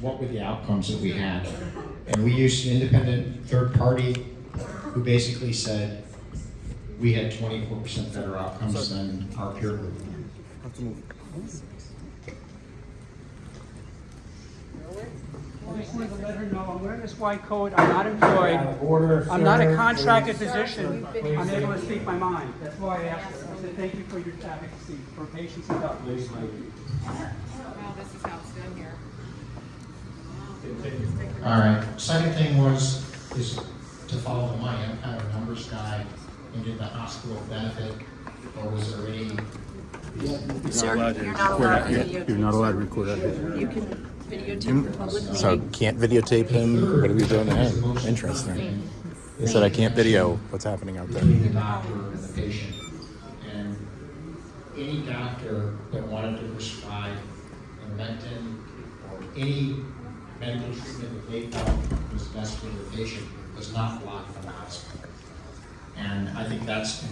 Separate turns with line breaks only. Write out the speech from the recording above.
what were the outcomes that we had? And we used an independent third party who basically said we had twenty-four percent better outcomes than our peer group.
I just wanted to let her know, I'm wearing this white coat, I'm not employed, I'm not a contracted position, I'm able to speak my mind. That's why I asked her, I said, thank you for your advocacy, for patience and toughness.
Well, this is how it's done here.
All right, second thing was, is to follow the money, I'm kind of a numbers guy, and did the hospital benefit, or was there any?
Sir, you're not allowed to videotape.
You're not allowed to record that.
You can videotape hmm? the public
So
meeting.
can't videotape him? What are we doing to him? Interesting. He said I can't video what's happening out there.
between the doctor and the patient. And any doctor that wanted to prescribe Intervention or any medical treatment that they felt was best for the patient was not blocked from the hospital. And I think that's